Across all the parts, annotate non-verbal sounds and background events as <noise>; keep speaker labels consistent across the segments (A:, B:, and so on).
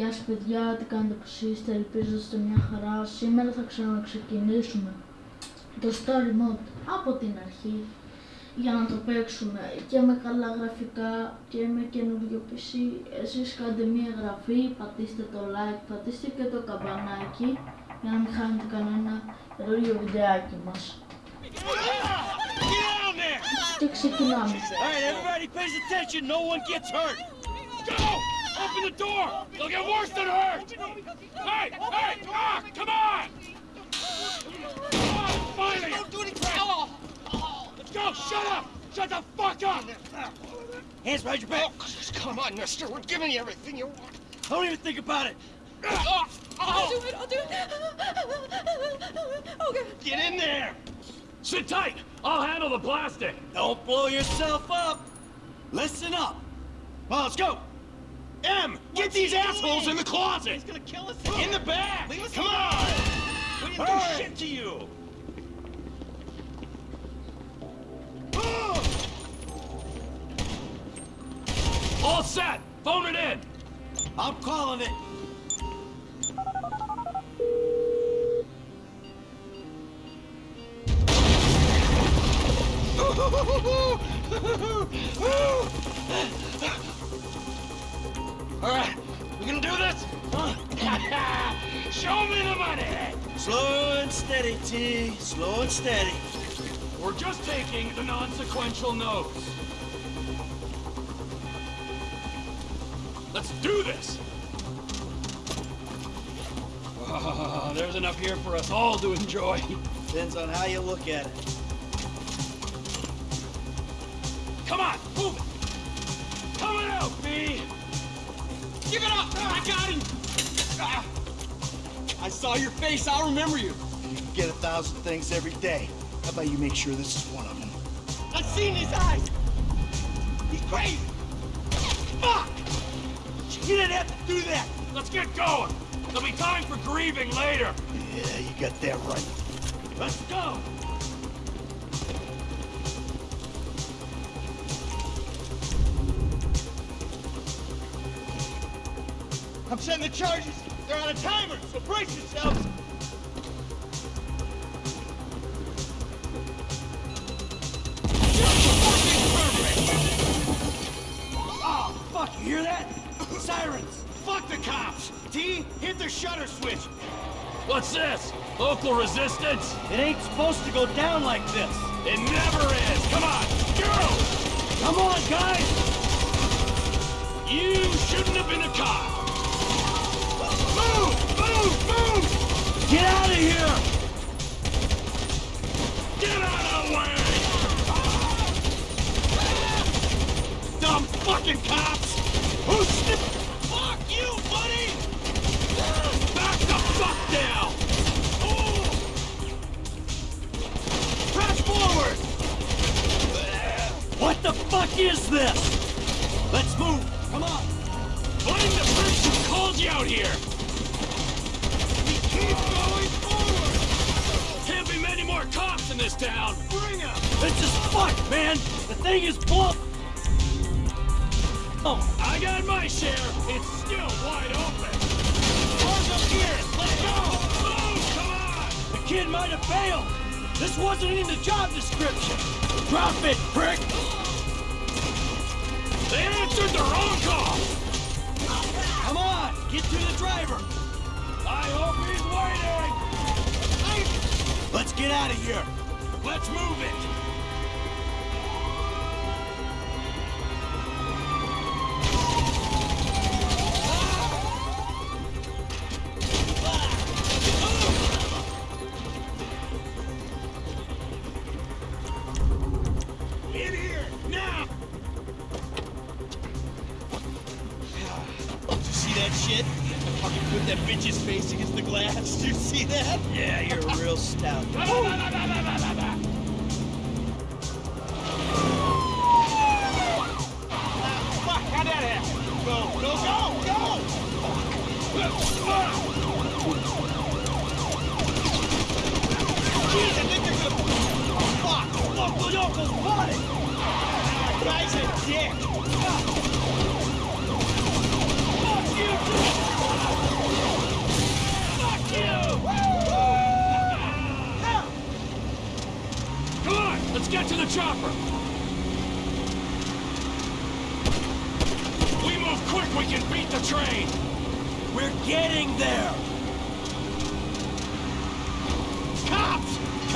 A: Γεια σας παιδιά, τι κάνετε πως είστε, ελπίζω είστε μια χαρά. Σήμερα θα ξαναξεκινήσουμε το story mode από την αρχή για να το παίξουμε και με καλά γραφικά και με καινούριο PC. Εσείς κάντε μια εγγραφή, πατήστε το like, πατήστε και το καμπανάκι για να μην χάνετε κανένα καινούριο βιντεάκι μας. Και ξεκινάμε.
B: Alright, everybody pays attention. No one gets hurt. Go! Open the door! They'll get worse than hurt! Hey! Hey! Ah! Come on! Come on! Finally! Don't do anything! Let's go! Shut up! Shut the fuck up! Hands behind your back!
C: Come on, mister. We're giving you everything you want.
B: Don't even think about it!
D: I'll do it, I'll do it. Okay.
C: Get in there!
B: Sit tight! I'll handle the plastic! Don't blow yourself up! Listen up! Well, let's go!
C: M, get these assholes in the closet!
B: He's gonna kill us
C: In the back! Come on! We didn't do shit to you!
B: All set! Phone it in! I'm calling it! <laughs>
C: Alright, we gonna do this? <laughs> Show me the money!
B: Slow and steady, T. Slow and steady.
E: We're just taking the non-sequential notes. Let's do this! Ah, there's enough here for us all to enjoy.
B: Depends on how you look at it.
E: Come on, move it! Coming out, B!
C: Give it up! I got him! Ah. I saw your face, I'll remember you.
F: You can get a thousand things every day. How about you make sure this is one of them?
C: I've seen his eyes! He's crazy! Fuck!
B: You didn't have to do that!
E: Let's get going! There'll be time for grieving later.
F: Yeah, you got that right.
E: Let's go!
C: I'm setting the charges. They're on a timer, so brace yourselves.
B: Oh, fuck, you hear that? Sirens!
C: Fuck the cops. T, hit the shutter switch.
E: What's this? Local resistance?
B: It ain't supposed to go down like this.
E: It never is! Come on, go!
B: Come on, guys!
E: You shouldn't have been a cop!
C: Move! Move! Move!
B: Get out of here!
E: Get out of!
C: Dumb fucking cops! Fuck you, buddy!
E: Back the fuck down!
C: Forward!
B: What the fuck is this? Let's move! Come on!
E: Find the person who called you out here!
C: We keep going forward!
E: Can't be many more cops in this town!
C: Bring!
B: This is fucked, man! The thing is blown! Oh,
E: I got my share! It's still wide open!
C: Up here! Let's go!
E: Move! Come on!
B: the kid might have failed! This wasn't in the job description! Drop it, prick!
E: They answered the wrong call!
B: Come on, get to the driver! Let's get out of here!
E: Let's move it!
C: You see that?
B: Yeah, you're a real stout. Oh,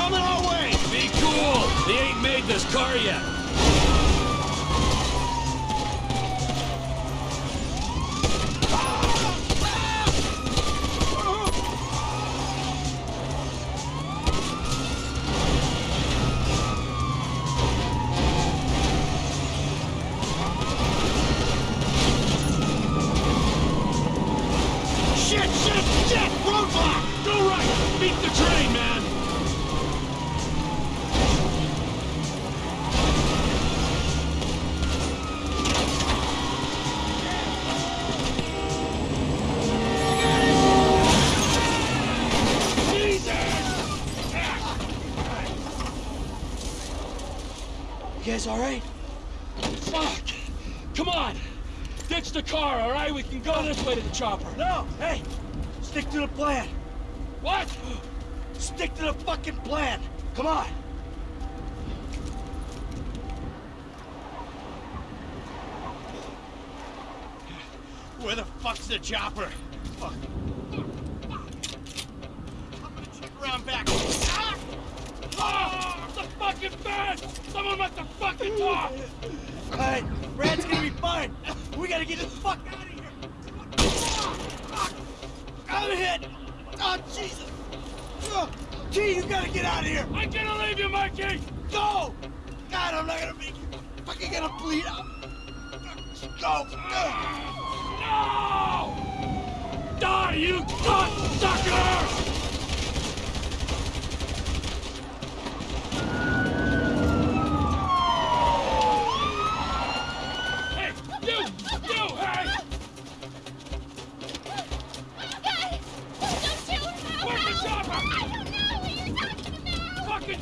B: Coming our way!
E: Be cool! They ain't made this car yet!
B: Where the fuck's the chopper? Fuck. I'm gonna check around back. Ah!
E: Oh, the fucking bed! Someone must have fucking talk!
F: Alright, Brad's gonna be fine! We gotta get the fuck out of here! Fuck! I'm hit! Oh, Jesus! Oh, T, you gotta get out of here!
E: I'm gonna leave you, Mikey!
F: Go! God, I'm not gonna make it! Fucking gonna bleed out! Go!
E: No! Die, you cocksucker!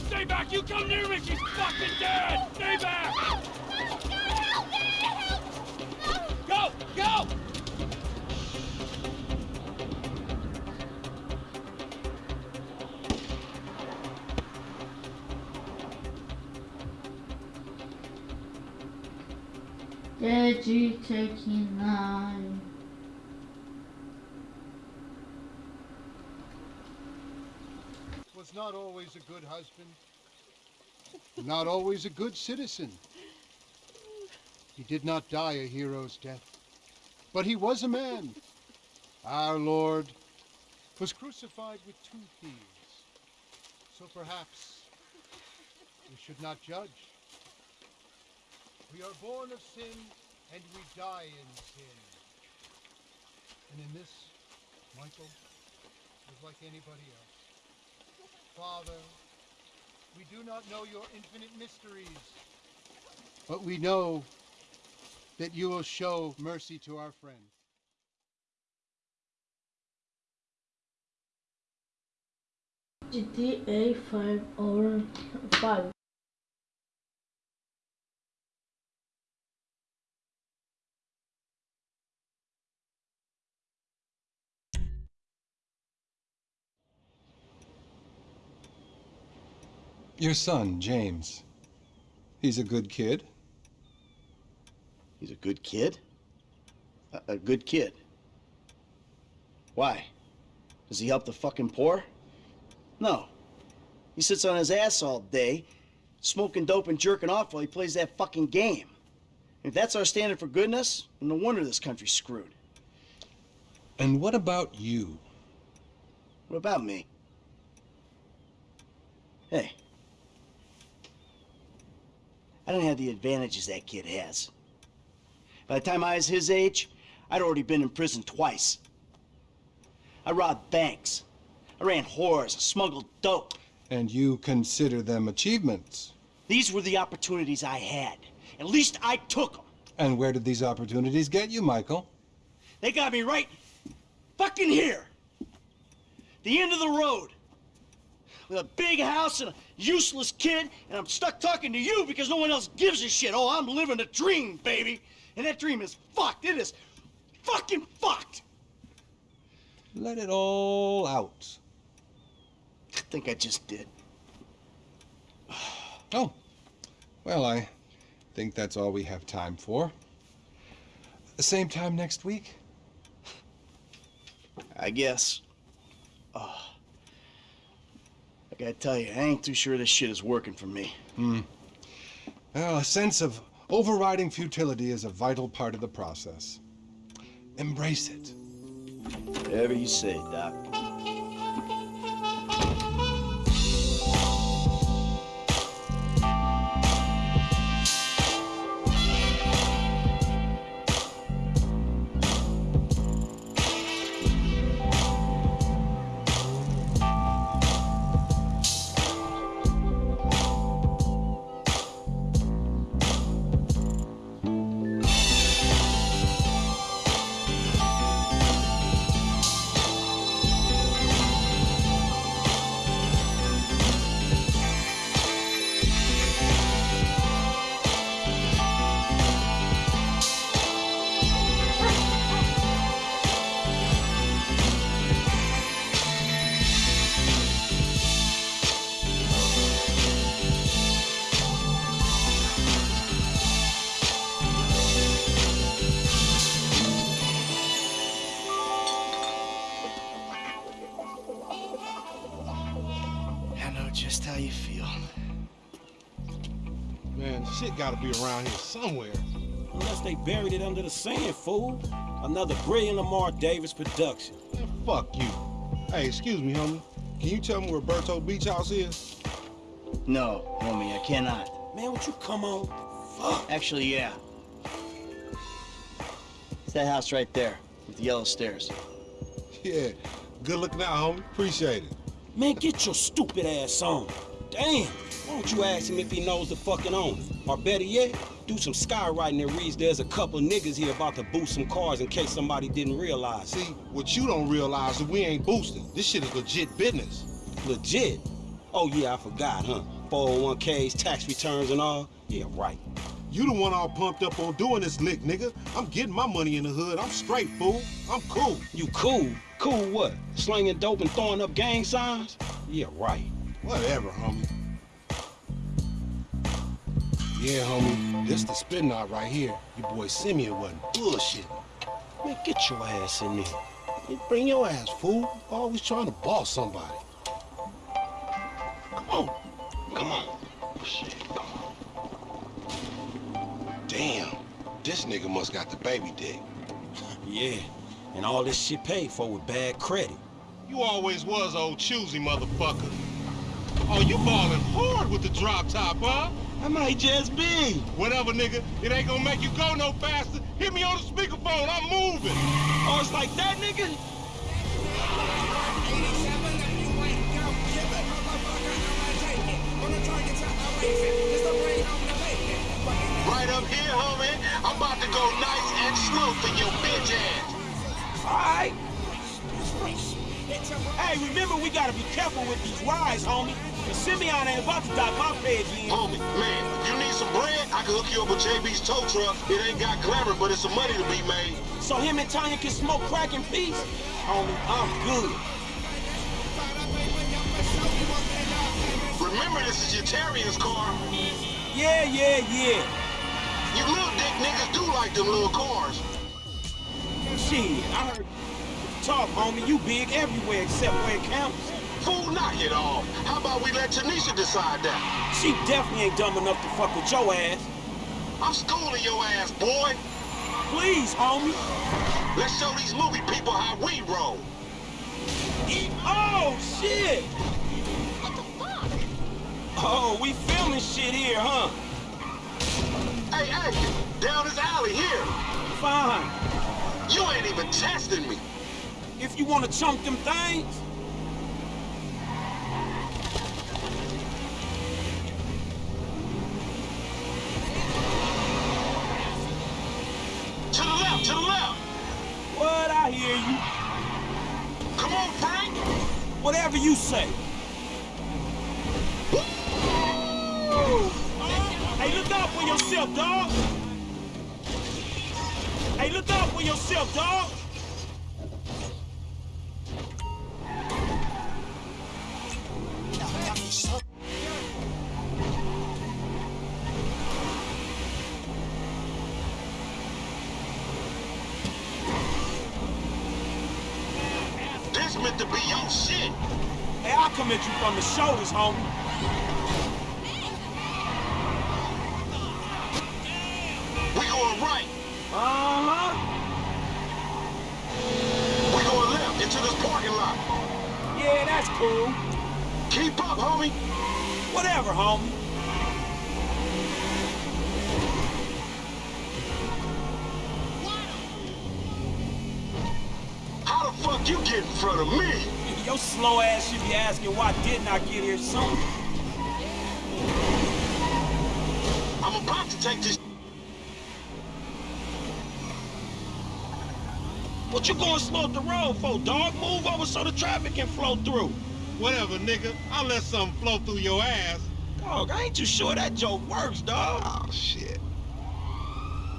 E: Stay back! You come near me, she's fucking dead! Stay back!
A: Edgy taking nine.
G: was not always a good husband, not always a good citizen. He did not die a hero's death, but he was a man. Our Lord was crucified with two thieves. So perhaps we should not judge. We are born of sin and we die in sin. And in this, Michael was like anybody else. Father, we do not know your infinite mysteries, but we know that you will show mercy to our friend.
A: GTA 5 or 5.
H: Your son, James. He's a good kid.
F: He's a good kid? A, a good kid. Why? Does he help the fucking poor? No. He sits on his ass all day, smoking dope and jerking off while he plays that fucking game. If that's our standard for goodness, then no wonder this country's screwed.
H: And what about you?
F: What about me? Hey. I don't have the advantages that kid has. By the time I was his age, I'd already been in prison twice. I robbed banks. I ran whores, smuggled dope.
H: And you consider them achievements.
F: These were the opportunities I had. At least I took them.
H: And where did these opportunities get you, Michael?
F: They got me right fucking here. The end of the road. With a big house and a useless kid, and I'm stuck talking to you because no one else gives a shit. Oh, I'm living a dream, baby. And that dream is fucked. It is fucking fucked.
H: Let it all out.
F: I think I just did. <sighs>
H: Oh, well, I think that's all we have time for. The same time next week?
F: I guess. Oh. I gotta tell you, I ain't too sure this shit is working for me. Hmm.
H: Well, a sense of overriding futility is a vital part of the process. Embrace it.
F: Whatever you say, Doc.
I: Around here somewhere.
J: Unless they buried it under the sand, fool. Another brilliant Lamar Davis production.
I: Man, fuck you. Hey, excuse me, homie. Can you tell me where Berto Beach House is?
F: No, homie, I cannot.
J: Man, would you come on? Fuck.
F: Actually, yeah. It's that house right there with the yellow stairs. <laughs>
I: Yeah. Good looking out, homie. Appreciate it.
J: Man, get your stupid ass on. Damn. Why don't you ask him if he knows the fucking owner? Or better yet, do some skywriting that reads there's a couple niggas here about to boost some cars in case somebody didn't realize.
I: See, what you don't realize is we ain't boosting. This shit is legit business.
J: Legit. Oh yeah, I forgot, huh? 401ks, tax returns and all. Yeah, right.
I: You the one all pumped up on doing this lick, nigga. I'm getting my money in the hood. I'm straight, fool. I'm cool.
J: You cool? Cool what? Slinging dope and throwing up gang signs? Yeah, right.
I: Whatever, homie. Yeah, homie. This the spin knot right here. Your boy Simeon wasn't bullshit.
J: Man, get your ass in there.
I: Hey, Bring your ass, fool. Always trying to boss somebody. Come on.
J: Come on. Oh, shit, come on.
I: Damn. This nigga must got the baby dick. <laughs>
J: Yeah, and all this shit paid for with bad credit.
I: You always was old choosy motherfucker. Oh, you ballin' hard with the drop top, huh?
J: I might just be.
I: Whatever, nigga. It ain't gonna make you go no faster. Hit me on the speakerphone. I'm moving.
J: Oh, it's like that, nigga?
K: Right up here, homie. I'm about to go nice and slow for your bitch ass.
J: Alright. Hey, remember we gotta be careful with these rides, homie. Cause Simeon ain't about to dock my page.
K: Homie, man, if you need some bread? I can hook you up with JB's tow truck. It ain't got glamour, but it's some money to be made.
J: So him and Tonya can smoke crack in peace? Homie, I'm good.
K: Remember, this is your Terrier's car.
J: Yeah, yeah, yeah.
K: You little dick niggas do like them little cars.
J: Shit, I heard talk, homie. You big everywhere except where it counts.
K: Fool, knock it off. How about we let Tanisha decide that?
J: She definitely ain't dumb enough to fuck with your ass.
K: I'm schooling your ass, boy.
J: Please, homie.
K: Let's show these movie people how we roll.
J: Oh, shit!
L: What the fuck?
J: Oh, we filming shit here, huh?
K: Hey, hey, down this alley here.
J: Fine.
K: You ain't even testing me.
J: If you wanna chunk them things, you say? Hey, look out for yourself, dog. Hey, look out for yourself, dog.
K: This meant to be your shit.
J: Hey, I'll come at you from the shoulders, homie.
K: We going right.
J: Uh-huh.
K: We going left into this parking lot.
J: Yeah, that's cool.
K: Keep up, homie.
J: Whatever, homie. Your slow ass should be asking why didn't I get here sooner?
K: I'm about to take this.
J: What you going slow up the road for, dog? Move over so the traffic can flow through.
I: Whatever, nigga. I'll let something flow through your ass.
J: Dog, I ain't too sure that joke works, dog.
I: Oh, shit.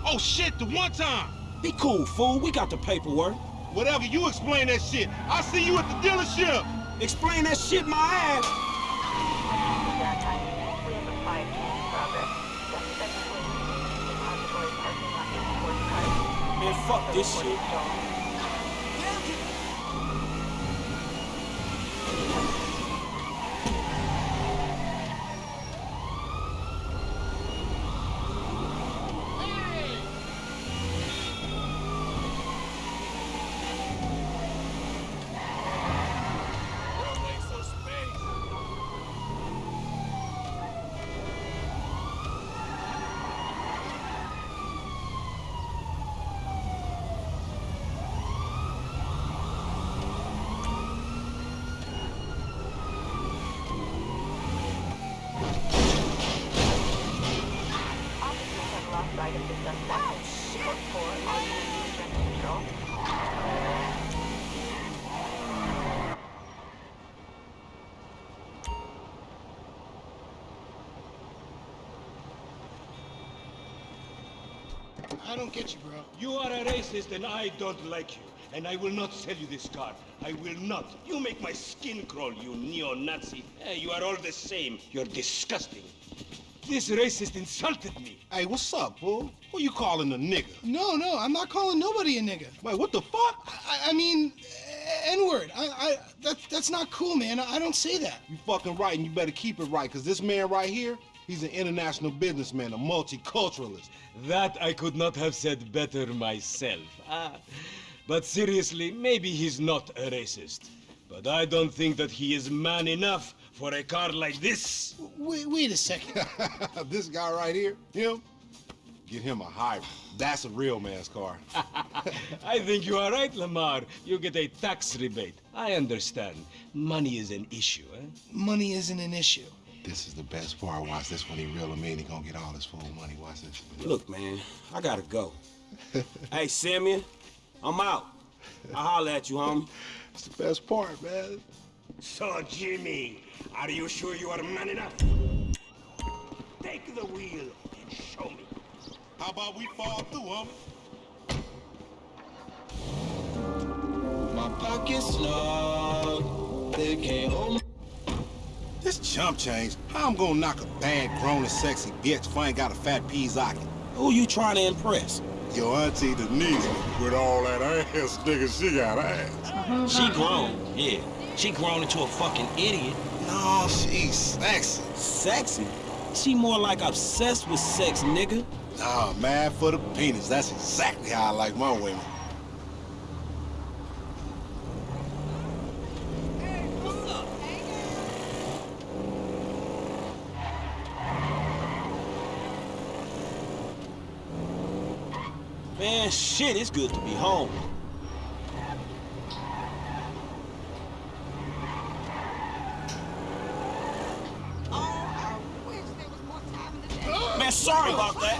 I: Oh, shit, the one time.
J: Be cool, fool. We got the paperwork.
I: Whatever, you explain that shit. I'll see you at the dealership.
J: Explain that shit my ass. Man, fuck this shit.
M: I don't get you, bro.
N: You are a racist and I don't like you. And I will not sell you this car. I will not. You make my skin crawl, you neo-Nazi. Eh, you are all the same. You're disgusting. This racist insulted me.
I: Hey, what's up, fool? Who you calling a nigga?
M: No, no, I'm not calling nobody a nigga.
I: Wait, what the fuck?
M: I, I mean, N-word. I, I, that, that's not cool, man. I, I don't say that.
I: You fucking right, and you better keep it right, because this man right here, he's an international businessman, a multiculturalist.
N: That I could not have said better myself. Ah, but seriously, maybe he's not a racist. But I don't think that he is man enough for a car like this.
M: Wait, wait a second. <laughs>
I: this guy right here, him, get him a hybrid. That's a real man's car. <laughs>
N: I think you are right, Lamar. You get a tax rebate. I understand. Money is an issue, eh?
M: Money isn't an issue.
I: This is the best part. Watch this when he reel him in. He gonna get all his full money. Watch this.
J: Look, man, I gotta go. <laughs> hey, Simeon, I'm out. I'll holler at you, homie.
I: It's the best part, man.
N: So, Jimmy, are you sure you are man enough? Take the wheel and show me.
I: How about we fall through, homie?
O: My pockets snug. They can't hold me.
I: This chump change. How I'm gonna knock a bad, grown and sexy bitch if I ain't got a fat peasocket?
J: Who you trying to impress?
I: Your auntie Denise. With all that ass, nigga, she got ass.
J: She grown, yeah. She grown into a fucking idiot.
I: No, she's sexy.
J: Sexy? She more like obsessed with sex, nigga.
I: Nah, mad for the penis. That's exactly how I like my women.
J: Man, shit, it's good to be home. Man, sorry about that.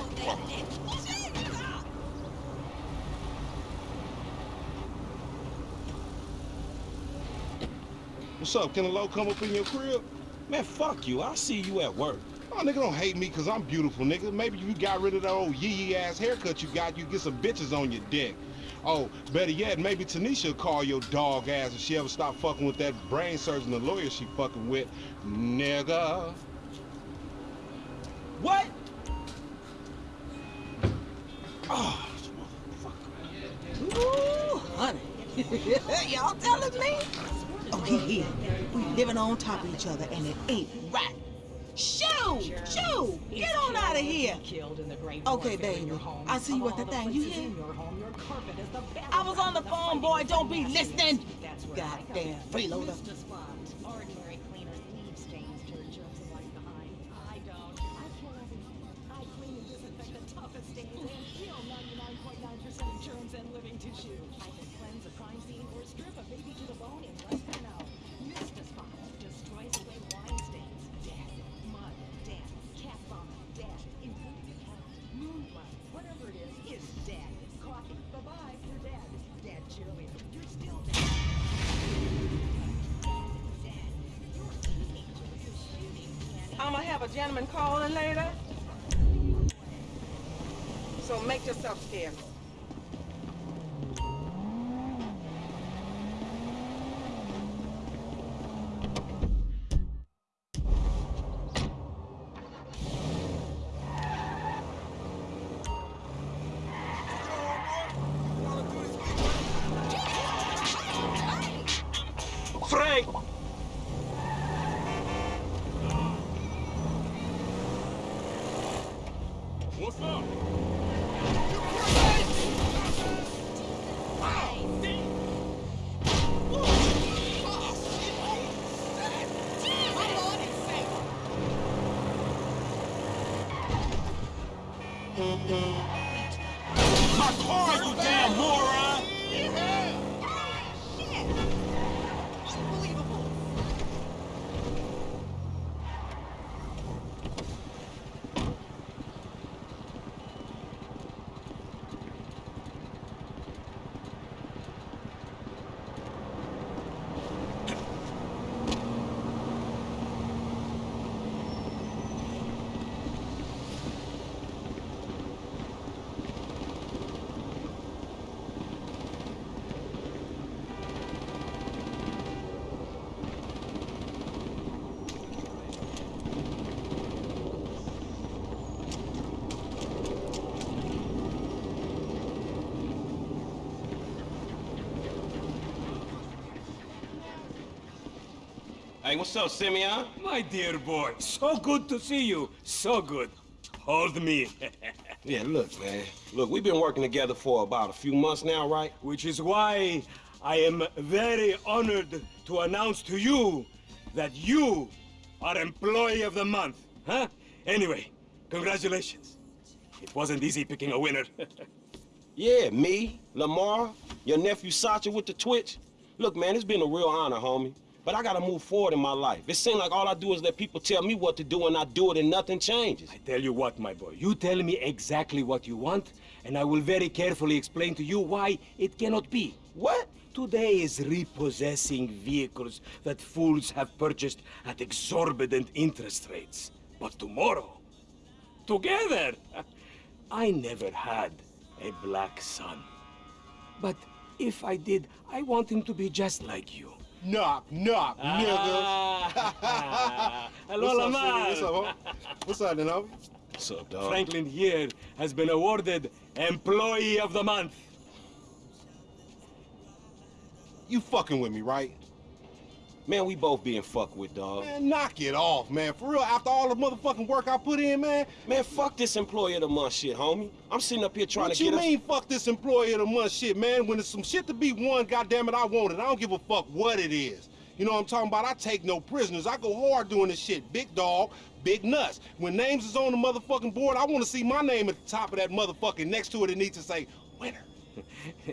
I: What's up? Can a low come up in your crib?
J: Man, fuck you. I'll see you at work.
I: Oh, nigga, don't hate me because I'm beautiful, nigga. Maybe you got rid of that old yee-yee ass haircut you got, you get some bitches on your dick. Oh, better yet, maybe Tanisha call your dog ass if she ever stop fucking with that brain surgeon, the lawyer she fucking with. Nigga.
J: What?
A: Ah, Ooh, honey. <laughs>
D: Y'all telling me? He here. We living on top of each other, and it ain't right. Shoo! Shoo! Get on out of here! Okay, baby. I see you at the thing. You hear? I was on the phone, boy. Don't be listening. Goddamn freeloader.
J: Hey, what's up, Simeon?
N: My dear boy, so good to see you. So good. Hold me. <laughs>
J: Yeah, look, man. Look, we've been working together for about a few months now, right?
N: Which is why I am very honored to announce to you that you are Employee of the Month. Huh? Anyway, congratulations. It wasn't easy picking a winner. <laughs>
J: Yeah, me, Lamar, your nephew Sacha with the Twitch. Look, man, it's been a real honor, homie. But I gotta move forward in my life. It seems like all I do is let people tell me what to do and I do it and nothing changes.
N: I tell you what, my boy, you tell me exactly what you want, and I will very carefully explain to you why it cannot be.
J: What?
N: Today is repossessing vehicles that fools have purchased at exorbitant interest rates. But tomorrow, together, <laughs> I never had a black son. But if I did, I want him to be just like you.
I: Knock, knock,
N: Ah.
I: nigga. <laughs>
N: Hello,
I: What's up,
N: Lamar.
I: City? What's up, homie? What's up, then.
J: What's up, dog?
N: Franklin here has been awarded Employee of the Month.
I: You fucking with me, right?
J: Man, we both being fucked with, dog.
I: Man, knock it off, man. For real, after all the motherfucking work I put in, man.
J: Man, fuck this employee of the month shit, homie. I'm sitting up here trying to.
I: what
J: to
I: you
J: get
I: mean, fuck this employee of the month shit, man? When there's some shit to be won, goddamn it, I want it. I don't give a fuck what it is. You know what I'm talking about? I take no prisoners. I go hard doing this shit. Big dog, big nuts. When names is on the motherfucking board, I want to see my name at the top of that motherfucking next to it. It needs to say winner. <laughs>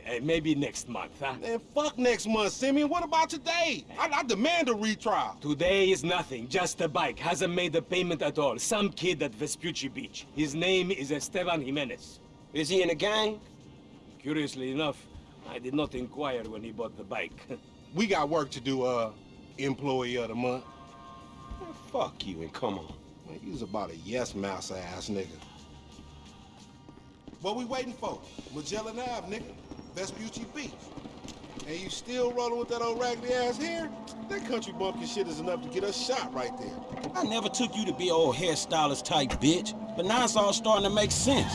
N: Eh, Maybe next month, huh?
I: Man, fuck next month, Simeon. What about today? I, I demand a retrial.
N: Today is nothing, just a bike. Hasn't made a payment at all. Some kid at Vespucci Beach. His name is Esteban Jimenez.
J: Is he in the gang?
N: Curiously enough, I did not inquire when he bought the bike. <laughs>
I: We got work to do, uh, employee of the month.
J: Man, fuck you and come on.
I: Man, you's about a yes mouse ass nigga. What we waiting for? Magellan Ave, nigga. Vespucci Beach. And you still rolling with that old raggedy ass hair? That country bumpkin shit is enough to get us shot right there.
J: I never took you to be old hairstylist type bitch, but now it's all starting to make sense.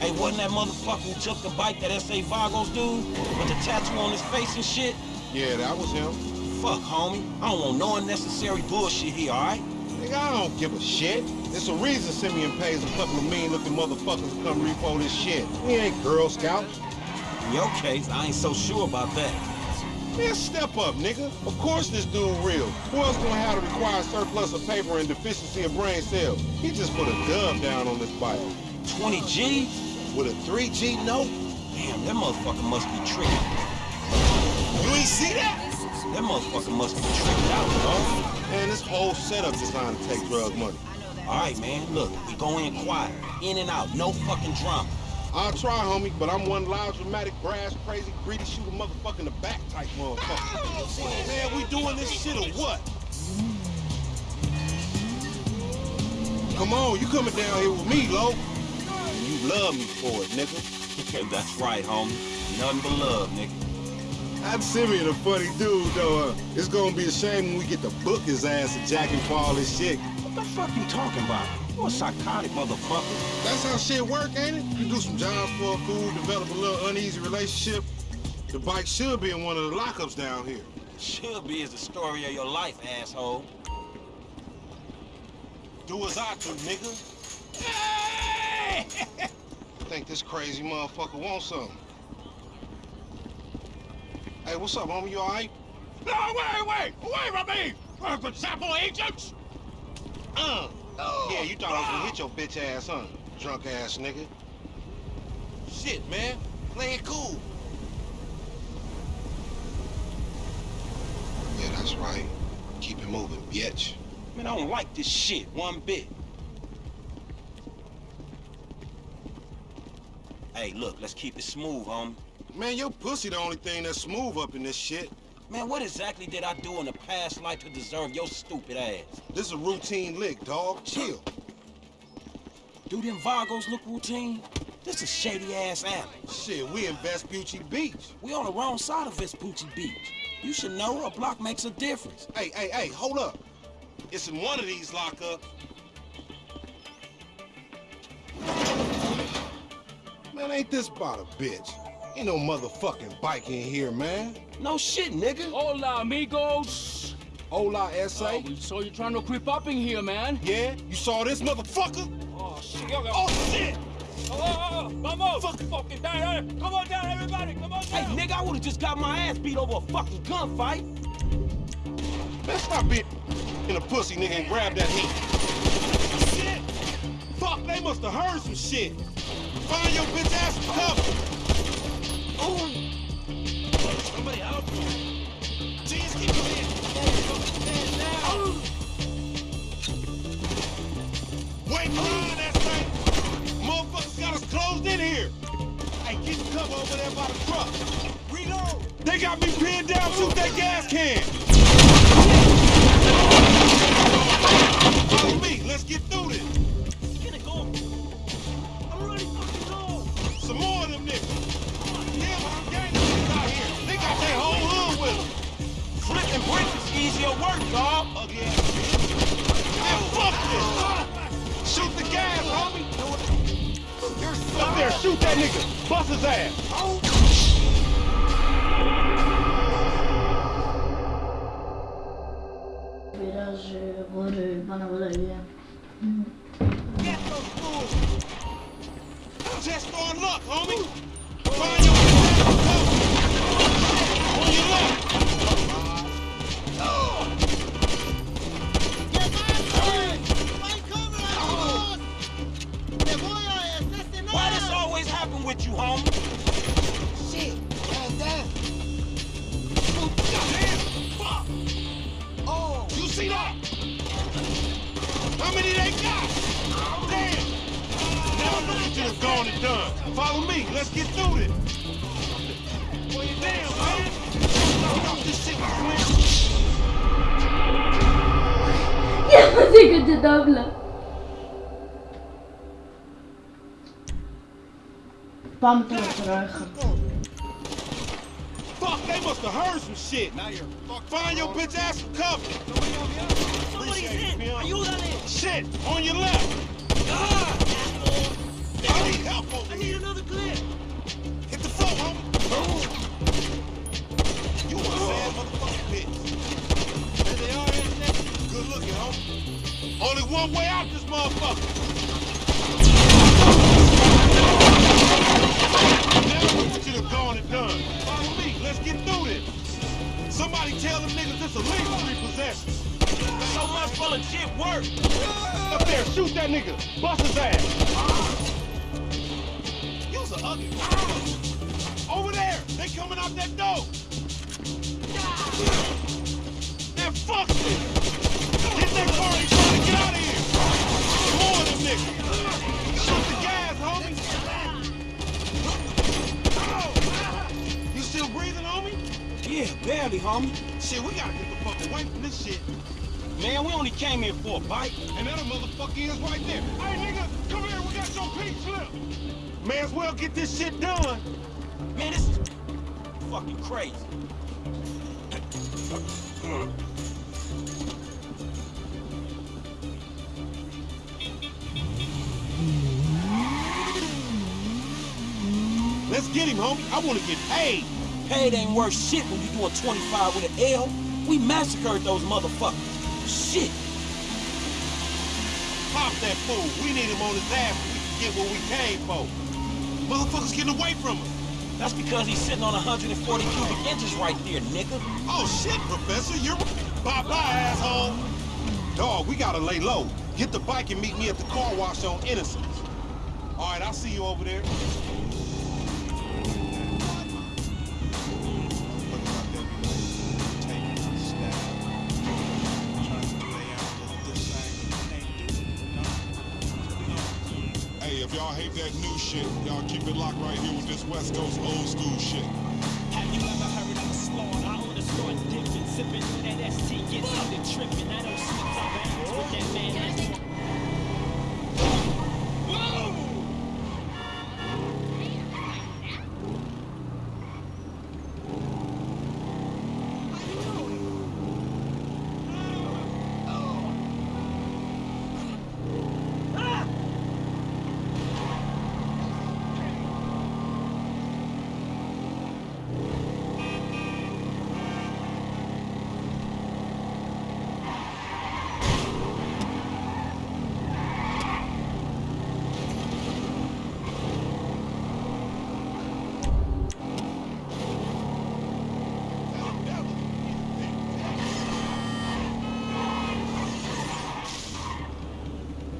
J: Hey, wasn't that motherfucker who took the bite that S.A. Vagos dude? With the tattoo on his face and shit?
I: Yeah, that was him.
J: Fuck, homie. I don't want no unnecessary bullshit here, alright?
I: Nigga, I don't give a shit. There's a reason Simeon pays a couple of mean-looking motherfuckers to come repo this shit. We ain't Girl Scouts.
J: In your case, I ain't so sure about that.
I: Man, step up, nigga. Of course this dude real. Who else gonna have the required surplus of paper and deficiency of brain cells? He just put a dub down on this bike.
J: 20 G?
I: With a 3G note?
J: Damn, that motherfucker must be tricked.
I: You ain't see that?
J: That motherfucker must be tricked out, dog.
I: Man, this whole setup designed to take drug money.
J: All right, man, look, we go in quiet, in and out, no fucking drama.
I: I'll try, homie, but I'm one loud, dramatic, brass, crazy, greedy, shoot a motherfucker in the back type motherfucker. Man, we doing this shit or what? Come on, you coming down here with me, Lo. You love me for it, nigga. <laughs>
J: That's right, homie. Nothing but love, nigga.
I: I'm Simeon a funny dude, though. Uh, it's gonna be a shame when we get to book his ass and jack him for all this shit.
J: What the fuck you talking about? You a psychotic motherfucker.
I: That's how shit work, ain't it? You do some jobs for a fool, develop a little uneasy relationship. The bike should be in one of the lockups down here.
J: Should be is the story of your life, asshole.
I: Do as I do, nigga. <laughs> Think this crazy motherfucker wants something. Hey, what's up, homie? You alright?
N: No, wait, wait! Away from me! For sample agents!
I: Uh. Yeah, you thought I was gonna hit your bitch ass, huh? Drunk ass nigga. Shit, man. Play it cool. Yeah, that's right. Keep it moving, bitch.
J: Man, I don't like this shit one bit. Hey, look, let's keep it smooth, homie.
I: Man, your pussy the only thing that's smooth up in this shit.
J: Man, what exactly did I do in a past life to deserve your stupid ass?
I: This is a routine lick, dog. Chill.
J: Do them Vagos look routine? This is shady-ass alley.
I: Shit, we in Vespucci Beach.
J: We on the wrong side of Vespucci Beach. You should know a block makes a difference.
I: Hey, hey, hey, hold up. It's in one of these lockups. Man, ain't this about a bitch? Ain't no motherfucking bike in here, man.
J: No shit, nigga.
E: Hola, amigos.
I: Hola, S.A.
E: Oh, we saw you trying to creep up in here, man.
I: Yeah? You saw this motherfucker?
E: Oh, shit.
I: Oh, shit!
E: Oh, oh, oh, oh, vamos! Fuck, fucking down, down. Come on down, everybody! Come on down!
J: Hey, nigga, I would've just got my ass beat over a fucking gunfight.
I: Man, stop being in a pussy, nigga, and grab that heat. Shit! Fuck, they must have heard some shit. Find your bitch ass cover. They got me pinned down. Shoot that gas can. Follow me. Let's get through this.
J: Easier work, dog.
I: Ass. Man, fuck this. Shoot the gas, homie. Up there, shoot that nigga. Bust his ass.
F: In.
I: Shit, on your left.
F: Ah.
I: Come need help over I need another clip. Hit the floor, homie. You a sad motherfucking bitch. There they are, isn't it? Good looking, homie. Only one way out this motherfucker. Now what you have gone and done. Follow me. Let's get through this. Somebody tell them niggas this illegal repossession. So much for legit work. Up there, shoot that nigga. Bust his ass. You's a ugly. Over there, they coming out that door. Man, fuck this. Get that party trying to get out of here. More of them niggas. Shoot the gas, homie. You still breathing, homie?
J: Yeah, barely, homie.
I: Shit, we gotta get the fuck away from this shit.
J: Man, we only came here for a bite.
I: And that motherfucker is right there. Hey, nigga, come here. We got your pink slip. May as well get this shit done.
J: Man, this is fucking crazy.
I: Let's get him, homie. I want to get paid.
J: Paid ain't worth shit when you doing 25 with an L. We massacred those motherfuckers. Shit.
I: Pop that fool. We need him on his ass so we can get what we came for. Motherfuckers getting away from us.
J: That's because he's sitting on 140 cubic inches right there, nigga.
I: Oh, shit, Professor. You're... Bye-bye, asshole. Dog, we gotta lay low. Get the bike and meet me at the car wash on Innocence. All right, I'll see you over there. Right here with this West Coast old school shit.
B: Have you ever heard of slaughter? I wanna start dipping, sipping that ST, get started tripping. I don't slip bounds with that man.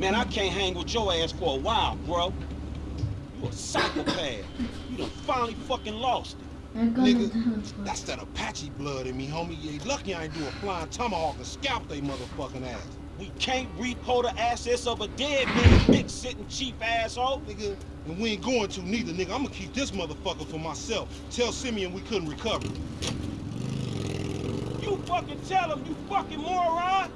J: Man, I can't hang with your ass for a while, bro. You a psychopath. You done finally fucking lost it.
I: Nigga, that's that Apache blood in me, homie. You lucky I ain't do a flying tomahawk and scalp they motherfucking ass.
J: We can't repo the assets of a dead man, big sitting chief asshole.
I: Nigga, and we ain't going to neither, nigga. I'm gonna keep this motherfucker for myself. Tell Simeon we couldn't recover.
J: You fucking tell him, you fucking moron.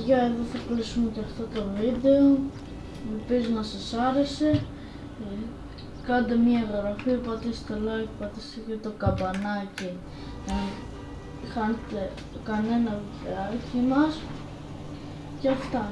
A: Παιδιά εδώ θα κλείσουμε και αυτό το βίντεο. Ελπίζω να σας άρεσε. Ε, κάντε μια εγγραφή, πατήστε like, πατήστε και το καμπανάκι. Να μην χάνετε κανένα βιντεάκι μας. Και αυτά.